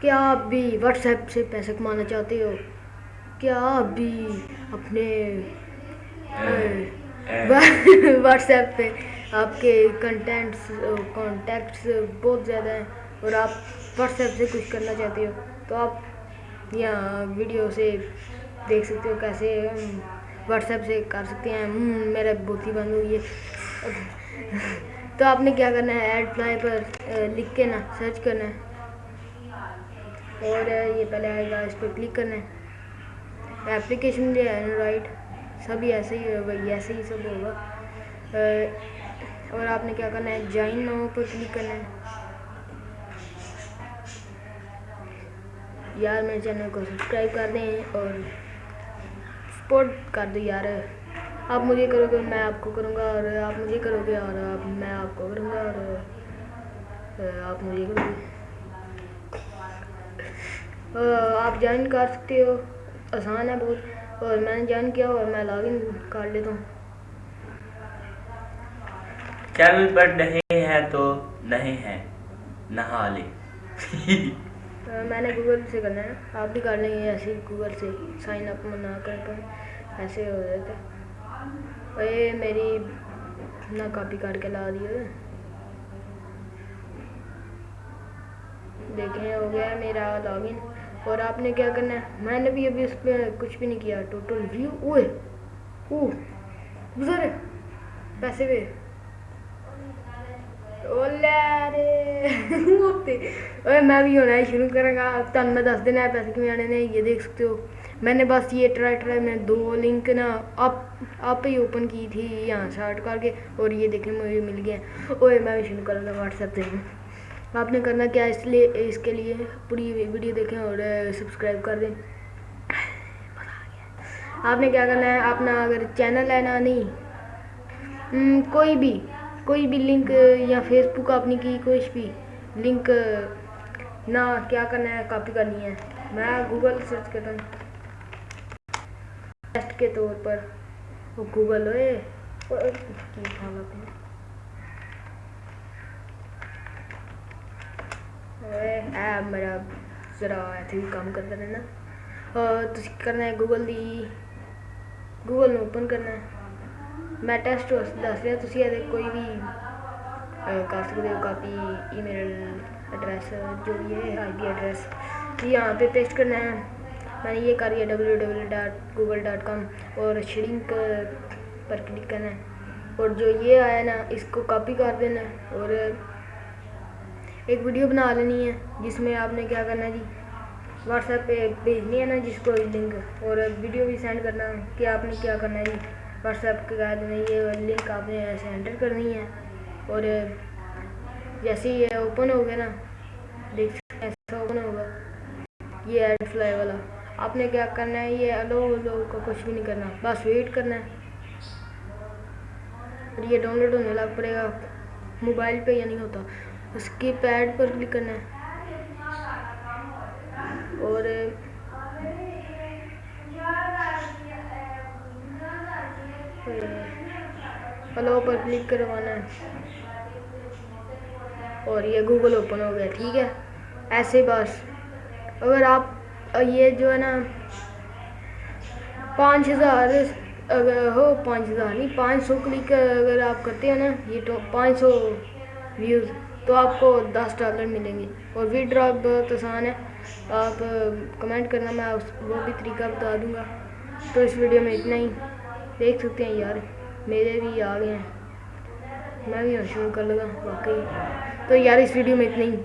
کیا آپ بھی واٹس ایپ سے پیسے کمانا چاہتے ہو؟ کیا آپ بھی اپنے واٹس ایپ پہ آپ کے کنٹینٹس کانٹیکٹس بہت زیادہ ہیں اور آپ واٹس ایپ سے کچھ کرنا چاہتے ہو؟ تو آپ یہاں ویڈیو سے دیکھ سکتے ہو کیسے واٹس ایپ سے کر سکتے ہیں۔ میرا بوتی بند ہوئی ہے تو آپ نے کیا کرنا ہے؟ ایڈ فلائی پر لکھ کے نا سرچ کرنا ہے۔ اور یہ پہلے آئے گا، اس پہ کلک کرنا ہے۔ اپلیکیشن بھی ہے اینڈرائڈ سبھی ایسے ہی وہی ایسے ہی سب ہوگا۔ اور آپ نے کیا کرنا ہے؟ جوائن ناؤ پر کلک کرنا ہے۔ یار، میرے چینل کو سبسکرائب کر دیں اور سپورٹ کر دو یار۔ آپ مجھے کرو گے، میں آپ کو کروں گا اور آپ مجھے کرو گے اور آپ، میں آپ کو کروں گا اور آپ مجھے کرو گے۔ آپ جوائن کر سکتے ہو۔ آسان ہے بہت۔ اور میں نے جوائن کیا اور میں لاگ ان کر لیتا ہوں۔ چینل پر نہیں ہے تو نہیں ہے۔ نہا لے میں نے گوگل سے کرنا ہے۔ آپ بھی کر لیں گے ایسے گوگل سے۔ سائن اپ نہ کر کر ایسے ہو جاتے اے میری نہ کاپی کر کے لا دی دیکھیں ہو گیا میرا لاگ ان۔ اور آپ نے کیا کرنا ہے؟ میں نے بھی ابھی اس پہ کچھ بھی نہیں کیا ٹوٹل ویو اوے او گزر پیسے پہ میں بھی ہونا شروع کروں گا۔ تن میں دس دن ہے، پیسے کیوں آنے نہیں؟ یہ دیکھ سکتے ہو۔ میں نے بس یہ ٹرائی ٹرائی، میں دو لنک نا آپ آپ ہی اوپن کی تھی، یہاں سارٹ کر کے اور یہ دیکھیں مجھے مل گیا۔ اوے، میں بھی شروع کروں گا واٹس ایپ سے۔ آپ نے کرنا کیا اس لیے اس کے لیے پوری ویڈیو دیکھیں اور سبسکرائب کر دیں۔ آپ نے کیا کرنا ہے؟ اپنا اگر چینل ہے نا، نہیں۔ کوئی بھی کوئی بھی لنک، یا فیس بک اپنی کی کچھ بھی لنک نہ کیا کرنا ہے؟ کاپی کرنی ہے۔ میں گوگل سرچ کرتا ہوں۔ ٹیسٹ کے طور پر۔ گوگل ہوئے۔ میرا ذرا ایسے بھی کام کرتا رہنا تو کرنا ہے گوگل دی گوگل اوپن کرنا ہے میں ٹیسٹ دس رہا تھی یہ کوئی بھی کر سکتے ہو کاپی ای میل ایڈریس جو بھی ہے آئی پی ایڈریس یہاں پہ پیسٹ کرنا ہے میں نے یہ کر لیا W W dot Google dot com اور شرنک پر کلک کرنا ہے اور جو یہ آیا نا اس کو کاپی کر دینا ہے اور ایک ویڈیو بنا لینی ہے، جس میں آپ نے کیا کرنا ہے جی؟ واٹس ایپ پہ بھیجنی ہے نا جس کو لنک، اور ویڈیو بھی سینڈ کرنا کہ آپ نے کیا کرنا ہے جی؟ واٹس ایپ کے کہہ دینا یہ لنک آپ نے ایسے انٹر کرنی ہے، اور جیسے یہ اوپن ہو گیا نا، دیکھ سکتے ایسا اوپن ہوگا۔ یہ ایڈ فلائی والا۔ آپ نے کیا کرنا ہے؟ یہ الو لو کا کچھ بھی نہیں کرنا، بس ویٹ کرنا ہے۔ اور یہ ڈاؤن لوڈ ہونے لگ پڑے گا۔ موبائل پہ یا نہیں ہوتا۔ اس کی پیڈ پر کلک کرنا ہے۔ اور eh, الو پر کلک کروانا ہے۔ اور یہ گوگل اوپن ہو گیا، ٹھیک ہے؟ ایسے بس۔ اگر آپ یہ جو ہے نا، پانچ ہزار، اگر ہو، پانچ ہزار نہیں، پانچ سو کلک اگر آپ کرتے ہیں نا، یہ تو پانچ سو ویوز تو آپ کو دس ڈالر ملیں گے اور وی ڈراپ بہت آسان ہے۔ آپ، کمنٹ کرنا میں وہ بھی طریقہ بتا دوں گا۔ تو اس ویڈیو میں اتنا ہی۔ دیکھ سکتے ہیں یار۔ میرے بھی آ گئے ہیں۔ میں بھی شروع کر لگا، واقعی۔ تو یار، اس ویڈیو میں اتنا ہی۔